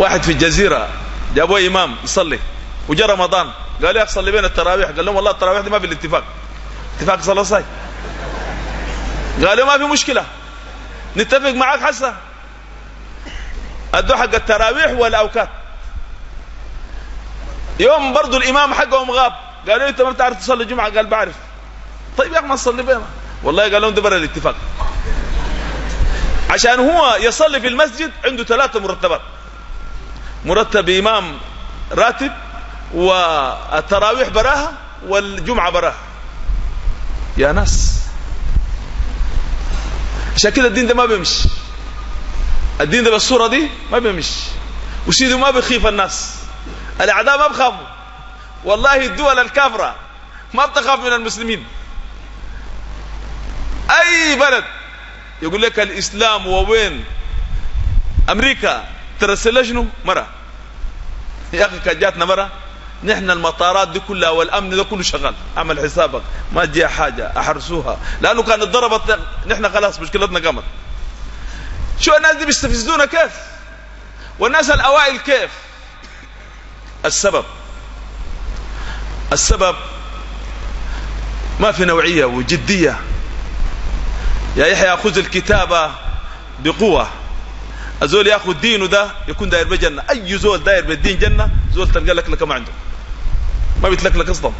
واحد في الجزيرة جابوه إمام يصلي. وجاء رمضان. قال يا أخي صلي بين التراويح. قال لهم والله التراويح دي ما في الاتفاق. اتفاق صلاة صاي قالوا ما في مشكلة. نتفق معاك حسا ادوا حق التراويح والاوقات يوم برضو الإمام حقهم غاب. قالوا أنت ما بتعرف تصلي الجمعه قال بعرف. طيب يا أخي ما تصلي بينا والله قال لهم ده برا الاتفاق. عشان هو يصلي في المسجد عنده ثلاثة مرتبات. مرتب إمام راتب والتراويح براها والجمعة براها. يا ناس. عشان كده الدين ده ما بيمشي. الدين ده بالصورة دي ما بيمشي. وسيده ما بيخيف الناس. الأعداء ما بخافوا. والله الدول الكافرة ما بتخاف من المسلمين. أي بلد يقول لك الإسلام ووين؟ أمريكا. ترسل شنو مره يا اخي كان جاتنا مره نحن المطارات دي كلها والامن ده كله شغال اعمل حسابك ما تجي حاجه احرسوها لانه كانت ضربت نحن خلاص مشكلتنا قامت شو الناس دي بيستفزونا كيف والناس الاوائل كيف السبب السبب ما في نوعيه وجديه يا يحيى خذ الكتابه بقوه الزول ياخذ دينه ده يكون داير بجنة. أي زول داير بالدين جنة زول تلقى لك لك ما عنده. ما بيتلك لك أصلا.